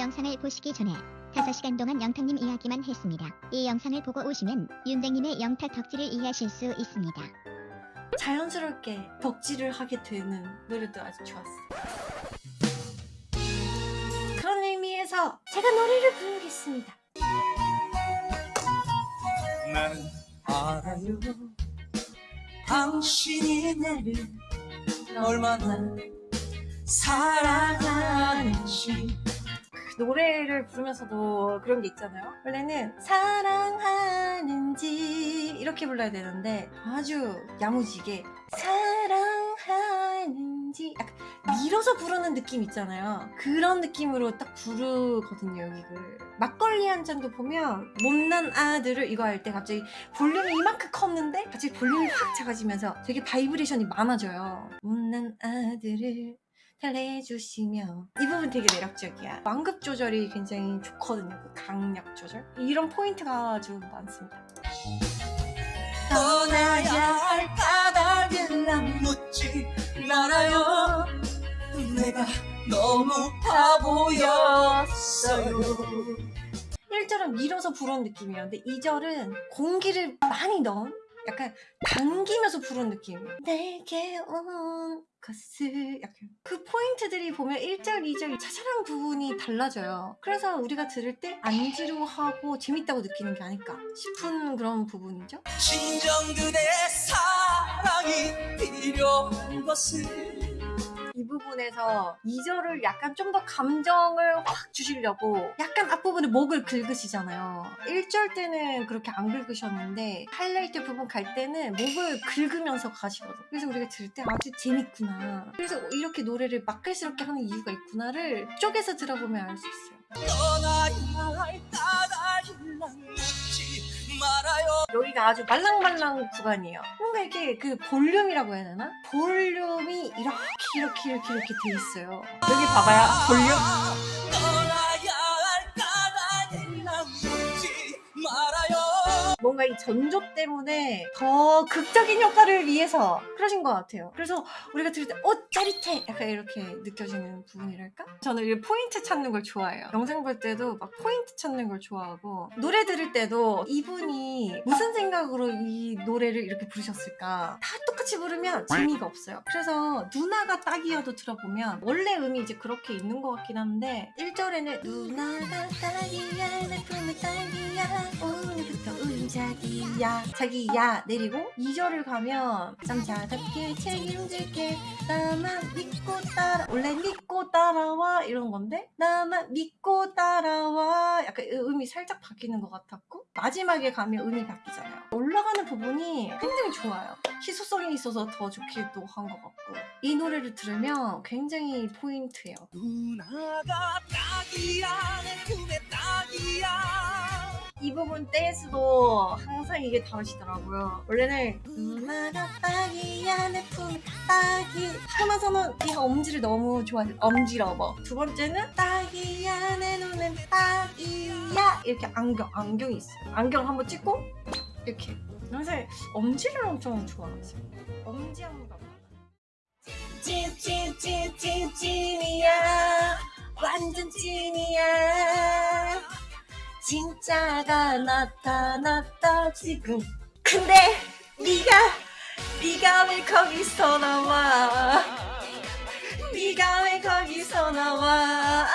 영상을 보시기 전에 5시간 동안 영탁님 이야기만 했습니다. 이 영상을 보고 오시면 윤댕님의 영탁 덕질을 이해하실 수 있습니다. 자연스럽게 덕질을 하게 되는 노래도 아주 좋았어요. 그런 의미에서 제가 노래를 부르겠습니다. 나는 알아요 당신이 나를 얼마나 사랑하는지 그 노래를 부르면서도 그런 게 있잖아요. 원래는 사랑하는지 이렇게 불러야 되는데 아주 야무지게 사랑하는지 약간 밀어서 부르는 느낌 있잖아요. 그런 느낌으로 딱 부르거든요, 여기를. 막걸리 한 잔도 보면 못난 아들을 이거 할 때 갑자기 볼륨이 이만큼 컸는데 갑자기 볼륨이 확 작아지면서 되게 바이브레이션이 많아져요. 못난 아들을 달래주시며 이 부분 되게 매력적이야. 완급 조절이 굉장히 좋거든요 그 강약 조절. 이런 포인트가 아주 많습니다. 떠나야 할 까닭은 난 묻지 말아요. 내가 너무 바보였어요. 1절은 밀어서 부르는 느낌이에요. 근데 2절은 공기를 많이 넣은 약간 당기면서 부르는 느낌이에요 내게 온 것을 약간. 그 포인트들이 보면 1절, 2절 차차랑 부분이 달라져요. 그래서 우리가 들을 때 안 지루하고 재밌다고 느끼는 게 아닐까 싶은 그런 부분이죠. 진정 그대의 사랑이 필요한 것을 이 부분에서 2절을 약간 좀 더 감정을 확 주시려고 약간 앞부분에 목을 긁으시잖아요. 1절 때는 그렇게 안 긁으셨는데 하이라이트 부분 갈 때는 목을 긁으면서 가시거든. 그래서 우리가 들을 때 아주 재밌구나. 그래서 이렇게 노래를 맛깔스럽게 하는 이유가 있구나를 쪽에서 들어보면 알 수 있어요 여기가 아주 말랑말랑 구간이에요. 뭔가 이렇게 그 볼륨이라고 해야 되나? 볼륨이 이렇게 이렇게 이렇게 이렇게 돼 있어요. 여기 봐봐요. 볼륨. 뭔가 이 전조 때문에 더 극적인 효과를 위해서 그러신 것 같아요. 그래서 우리가 들을 때, 어, 짜릿해! 약간 이렇게 느껴지는 부분이랄까? 저는 이 포인트 찾는 걸 좋아해요. 영상 볼 때도 막 포인트 찾는 걸 좋아하고, 노래 들을 때도 이분이 무슨 생각으로 이 노래를 이렇게 부르셨을까? 다 똑같이 부르면 재미가 없어요. 그래서 누나가 딱이야도 들어보면, 원래 음이 이제 그렇게 있는 것 같긴 한데, 1절에는 누나가 딱이야, 내 품에 딱이야, 오늘부터 우린 자기야. 자기야. 내리고 2절을 가면 남자답게 책임질게 나만 믿고 따라 원래 믿고 따라와 이런 건데 나만 믿고 따라와. 약간 음이 살짝 바뀌는 것 같았고 마지막에 가면 음이 바뀌잖아요. 올라가는 부분이 굉장히 좋아요. 희소성이 있어서 더 좋기도 한 것 같고 이 노래를 들으면 굉장히 포인트예요. 누나가 딱이야 내 품에 딱 이 부분 댄스도 항상 이게 다르시더라고요. 원래는 누나가 딱이야 내 품에 하고 나서는 이 엄지를 너무 좋아해요. 엄지러버. 두 번째는 딱이야 내 눈엔 딱이야 이렇게 안경 안경이 있어요. 안경 한번 찍고 이렇게 항상 엄지를 엄청 좋아하세요. 엄지 한번 봐봐. 찐찐찐찐 찐이야 완전 찐이야 진짜가 나타났다 지금. 근데 네가 네가 왜 거기서 나와? 네가 왜 거기서 나와